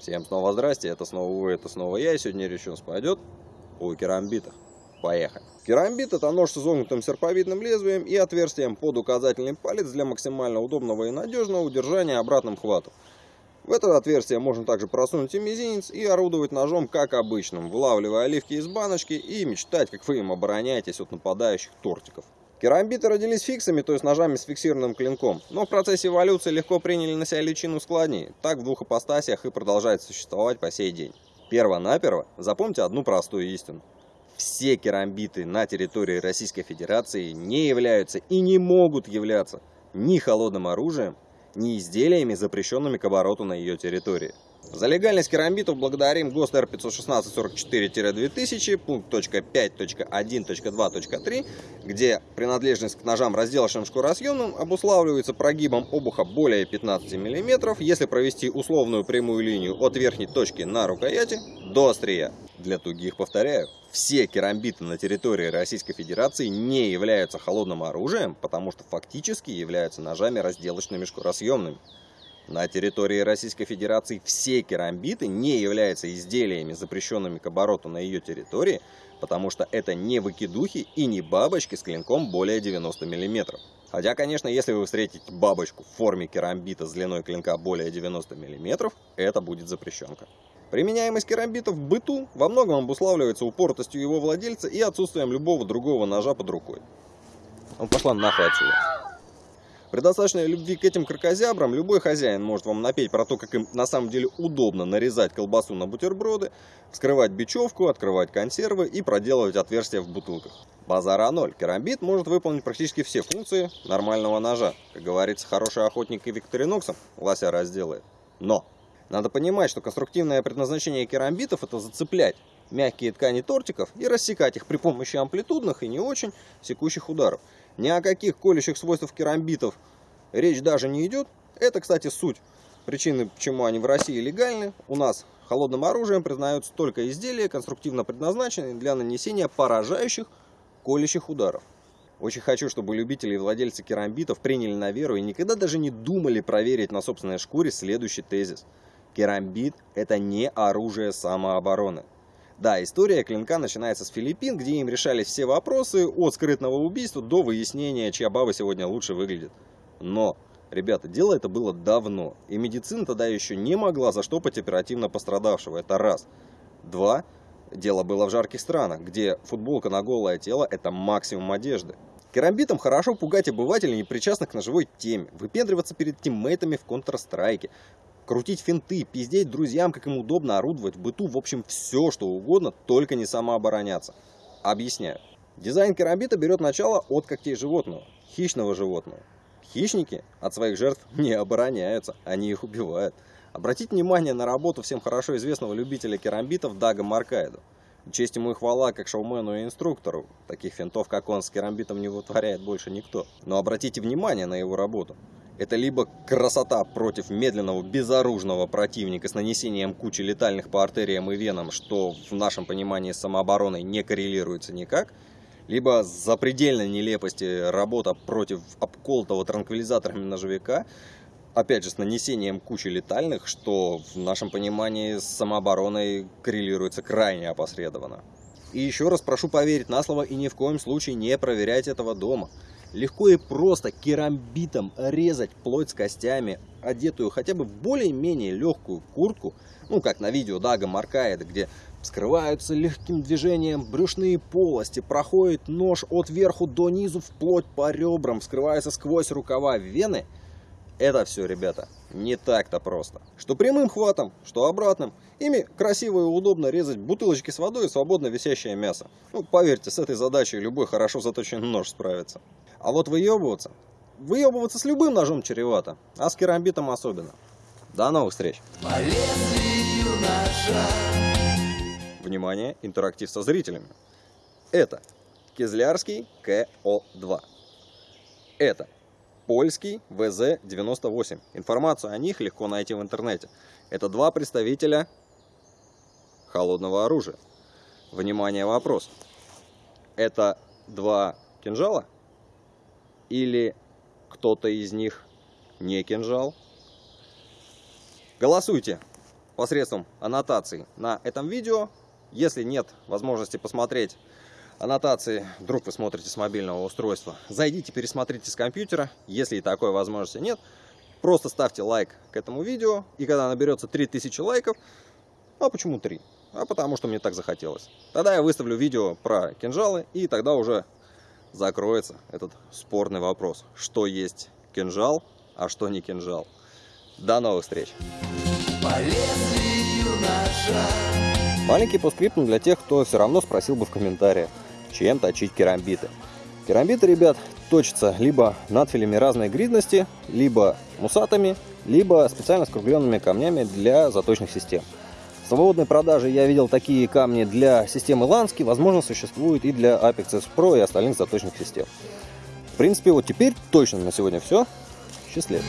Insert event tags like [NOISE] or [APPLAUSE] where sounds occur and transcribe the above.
Всем снова здрасте, это снова вы, это снова я, и сегодня речь у нас пойдет о керамбитах. Поехали. Керамбит это нож с изогнутым серповидным лезвием и отверстием под указательный палец для максимально удобного и надежного удержания обратным хватом. В это отверстие можно также просунуть и мизинец и орудовать ножом как обычным, вылавливая оливки из баночки и мечтать, как вы им обороняетесь от нападающих тортиков. Керамбиты родились фиксами, то есть ножами с фиксированным клинком, но в процессе эволюции легко приняли на себя личину складней. Так в двух апостасиях и продолжает существовать по сей день. Перво-наперво запомните одну простую истину. Все керамбиты на территории Российской Федерации не являются и не могут являться ни холодным оружием, ни изделиями, запрещенными к обороту на ее территории. За легальность керамбитов благодарим ГОСТ Р516-44-2000, пункт .5.1.2.3, где принадлежность к ножам, разделочным шкуросъемным, обуславливается прогибом обуха более 15 мм, если провести условную прямую линию от верхней точки на рукояти до острия. Для тугих повторяю, все керамбиты на территории Российской Федерации не являются холодным оружием, потому что фактически являются ножами разделочными шкуросъемными. На территории Российской Федерации все керамбиты не являются изделиями, запрещенными к обороту на ее территории, потому что это не выкидухи и не бабочки с клинком более 90 мм. Хотя, конечно, если вы встретите бабочку в форме керамбита с длиной клинка более 90 мм, это будет запрещенка. Применяемость керамбита в быту во многом обуславливается упоротостью его владельца и отсутствием любого другого ножа под рукой. Он пошла нахуй отсюда. При достаточной любви к этим кракозябрам любой хозяин может вам напеть про то, как им на самом деле удобно нарезать колбасу на бутерброды, вскрывать бечевку, открывать консервы и проделывать отверстия в бутылках. Базара ноль. Керамбит может выполнить практически все функции нормального ножа. Как говорится, хороший охотник и викториноксом лося разделает. Но надо понимать, что конструктивное предназначение керамбитов это зацеплять мягкие ткани тортиков и рассекать их при помощи амплитудных и не очень секущих ударов. Ни о каких колющих свойствах керамбитов речь даже не идет. Это, кстати, суть причины, почему они в России легальны. У нас холодным оружием признаются только изделия, конструктивно предназначенные для нанесения поражающих колющих ударов. Очень хочу, чтобы любители и владельцы керамбитов приняли на веру и никогда даже не думали проверить на собственной шкуре следующий тезис. Керамбит – это не оружие самообороны. Да, история клинка начинается с Филиппин, где им решались все вопросы от скрытного убийства до выяснения, чья баба сегодня лучше выглядит. Но, ребята, дело это было давно, и медицина тогда еще не могла заштопать оперативно пострадавшего, это раз. Два, дело было в жарких странах, где футболка на голое тело – это максимум одежды. Керамбитом хорошо пугать обывателей, не причастных к ножевой теме, выпендриваться перед тиммейтами в Counter-Strike, крутить финты, пиздеть друзьям, как им удобно орудовать в быту, в общем, все, что угодно, только не самообороняться. Объясняю. Дизайн керамбита берет начало от когтей животного, хищного животного. Хищники от своих жертв [LAUGHS] не обороняются, они их убивают. Обратите внимание на работу всем хорошо известного любителя керамбитов Дага Маркайду. Честь ему и хвала как шоумену и инструктору. Таких финтов, как он, с керамбитом не вытворяет больше никто. Но обратите внимание на его работу. Это либо красота против медленного, безоружного противника с нанесением кучи летальных по артериям и венам, что в нашем понимании с самообороной не коррелируется никак, либо запредельной нелепости работа против обколотого транквилизаторами ножевика, опять же, с нанесением кучи летальных, что в нашем понимании с самообороной коррелируется крайне опосредованно. И еще раз прошу поверить на слово и ни в коем случае не проверять этого дома. Легко и просто керамбитом резать плоть с костями, одетую хотя бы в более-менее легкую куртку, ну как на видео Дага Маркаеда, где скрываются легким движением брюшные полости, проходит нож от верху до низу вплоть по ребрам, скрывается сквозь рукава вены. Это все, ребята, не так-то просто. Что прямым хватом, что обратным. Ими красиво и удобно резать бутылочки с водой и свободно висящее мясо. Ну, поверьте, с этой задачей любой хорошо заточенный нож справится. А вот выебываться, выебываться с любым ножом чревато, а с керамбитом особенно. До новых встреч! Внимание, интерактив со зрителями. Это Кизлярский КО-2. Это польский ВЗ-98. Информацию о них легко найти в интернете. Это два представителя холодного оружия. Внимание, вопрос. Это два кинжала? или кто-то из них не кинжал? Голосуйте посредством аннотаций на этом видео. Если нет возможности посмотреть аннотации, вдруг вы смотрите с мобильного устройства, зайдите, пересмотрите с компьютера. Если и такой возможности нет, просто ставьте лайк к этому видео. И когда наберется 3000 лайков, а почему 3? А потому что мне так захотелось. Тогда я выставлю видео про кинжалы, и тогда уже закроется этот спорный вопрос. Что есть кинжал, а что не кинжал. До новых встреч! Маленький постскриптум для тех, кто все равно спросил бы в комментариях, чем точить керамбиты. Керамбиты, ребят, точатся либо надфилями разной гридности, либо мусатами, либо специально скругленными камнями для заточных систем. В свободной продаже я видел такие камни для системы Lansky, возможно, существуют и для Apex S Pro и остальных заточных систем. В принципе, вот теперь точно на сегодня все. Счастливо!